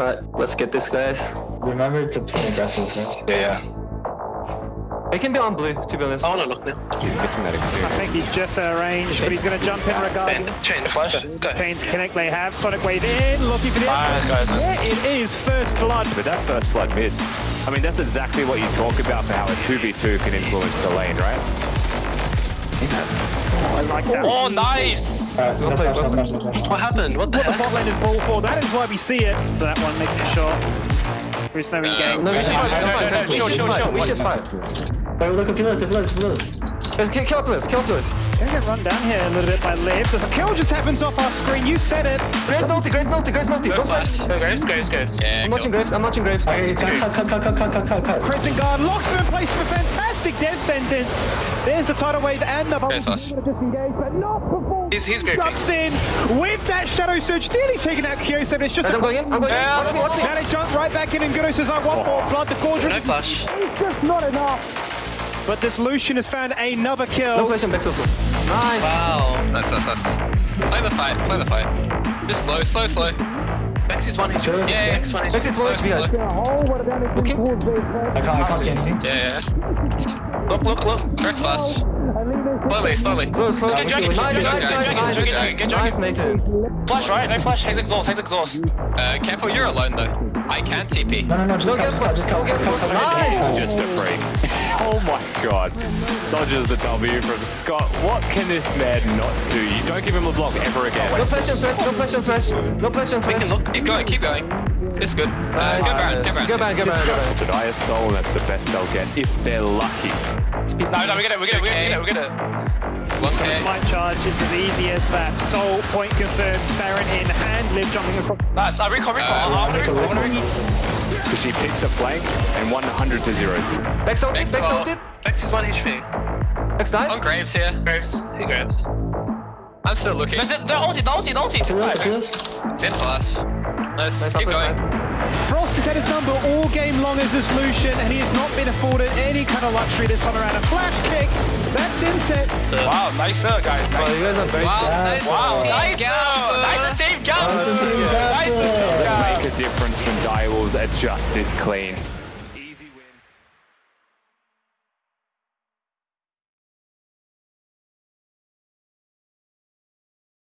Alright, let's get this, guys. Remember to play aggressive first. Yeah, yeah. It can be on blue, to be honest. I wanna look now. He's missing that experience. I think he's just out of range, but he's going to jump in Ben, regardless. chain flash. Go. Chains connect, they have. Sonic Wave in, looking for the Nice, guys. Yeah, it is first blood. But that first blood mid, I mean, that's exactly what you talk about for how a 2v2 can influence the lane, right? That's oh, I like that. Oh, nice! Alright, no flash, no flash, no flash. What happened? What the What the bot lane is ball for, that is why we see it. That one making it short. There's no uh, engage. No, no, we should no, fight, no, we should fight, we should fight. Wait, look, if you lose, if you lose, if you lose. Guys, Kill kill Flus, kill Flus. Gonna get run down here a little bit by Liv. There's a kill just happens off our screen. You said it. Graves multi, Graves multi, Graves multi. Go Don't flash. flash. Graves, Graves, Graves. Yeah, I'm watching Graves, I'm watching Graves. Okay, cut, cut, cut, cut, cut, cut, cut, cut. Pressing guard locks him in place for a fantastic death sentence. There's the tidal wave and the bomb. Okay, Slash. Disengage, but not before. He's, he's graping. Jumps in with that shadow surge, nearly taking out Q7. It's just Guys, a I'm going in, I'm going in. Watch me, watch me. Now they jump right back in, and Gudo says, I want more blood. The Cauldron No is flash. just not enough. But this Lucian has found another kill. flash on Bex also. Nice. Wow. Nice, nice, nice. Play the fight, play the fight. Just slow, slow, slow. Bex is one HP. Sure. Yeah, Bex one HP. Bex is one Slow, HP, slow. guys. Looking. I can't, I can't see anything. Yeah, yeah. Look, look, look. First flash. Slowly, slowly. Close, close. Get dragon, Nice, get nice, dragon, nice, get nice. dragon, get dragon, Nice, Nathan. Flash, right? No flash. Haze exhaust, haze exhaust. Uh, careful, you're alone though. I can't TP. No, no, no, just Don't cut, get just cut, just cut, don't get cut, cut, cut. Nice. just a freak. oh my god. Dodges the W from Scott. What can this man not do? You don't give him a block ever again. No flash on thresh, no flash on thresh. No flash on We thresh. can look. Keep going, keep going. It's good. Uh, go Baron, go Baron. Go back, go back, go back. Denias Soul, that's the best they'll get if they're lucky. No, no, we get it, we get it, we get it, we get it. One K. Smite charge, it's as easy as that. Soul point confirmed. Baron in hand. Liv jumping across. Nice, uh, recall, recall. I wanna I wanna recall. Because she picks a flank and 100 to 0. Bex ulted, Bex Bex ult. ulted. Bex is one HP. Bex died. On Graves here. Graves. He Graves. I'm still looking. They're ulti, they're ulti, they're ulti. If you lose, if you lose. Zed flash. Let's Nice keep upper going. Side. Had his number all game long as this Lucian, and he has not been afforded any kind of luxury this time around. A flash kick. That's inset. Wow, nice uh, guys. Wow, Nice. you guys are very Wow, nice. Wow, nice. Nice Nice. team, go! Awesome team, Nice Gaffer. team, Does go! it make a difference when Direwolves are just this clean?